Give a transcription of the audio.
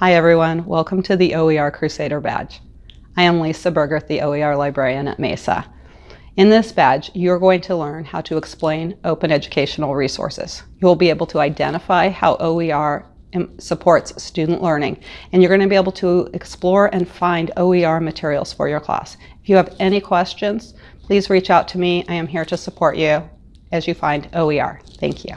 Hi everyone, welcome to the OER Crusader badge. I am Lisa Bergerth, the OER librarian at Mesa. In this badge, you're going to learn how to explain open educational resources. You'll be able to identify how OER supports student learning, and you're going to be able to explore and find OER materials for your class. If you have any questions, please reach out to me. I am here to support you as you find OER. Thank you.